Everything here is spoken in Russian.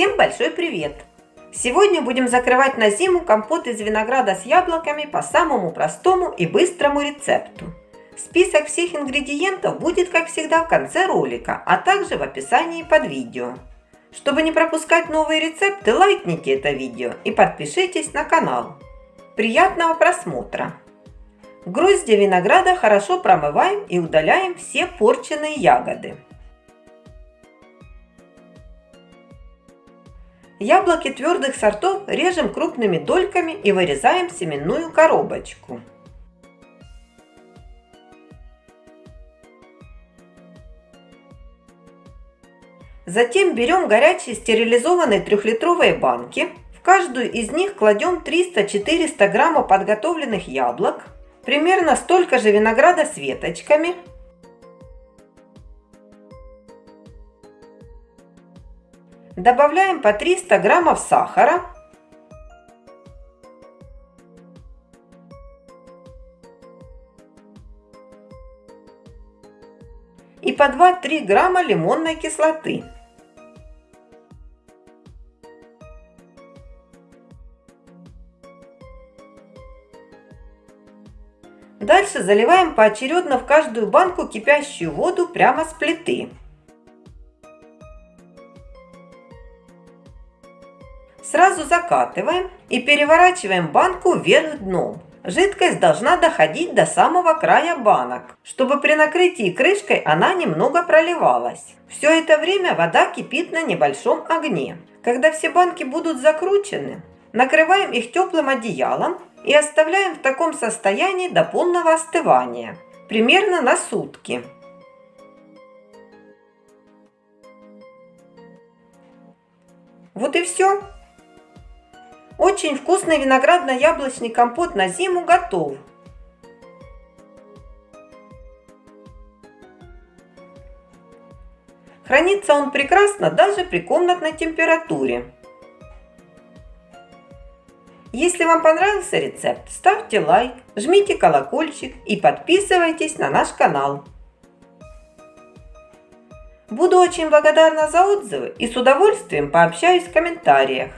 Всем большой привет! Сегодня будем закрывать на зиму компот из винограда с яблоками по самому простому и быстрому рецепту. Список всех ингредиентов будет, как всегда, в конце ролика, а также в описании под видео. Чтобы не пропускать новые рецепты, лайкните это видео и подпишитесь на канал. Приятного просмотра! Грозди винограда хорошо промываем и удаляем все порченные ягоды. Яблоки твердых сортов режем крупными дольками и вырезаем семенную коробочку. Затем берем горячие стерилизованные трехлитровые банки. В каждую из них кладем 300-400 граммов подготовленных яблок, примерно столько же винограда с веточками, Добавляем по 300 граммов сахара. И по 2-3 грамма лимонной кислоты. Дальше заливаем поочередно в каждую банку кипящую воду прямо с плиты. Сразу закатываем и переворачиваем банку вверх дном. Жидкость должна доходить до самого края банок, чтобы при накрытии крышкой она немного проливалась. Все это время вода кипит на небольшом огне. Когда все банки будут закручены, накрываем их теплым одеялом и оставляем в таком состоянии до полного остывания, примерно на сутки. Вот и все. Очень вкусный виноградно-яблочный компот на зиму готов. Хранится он прекрасно даже при комнатной температуре. Если вам понравился рецепт, ставьте лайк, жмите колокольчик и подписывайтесь на наш канал. Буду очень благодарна за отзывы и с удовольствием пообщаюсь в комментариях.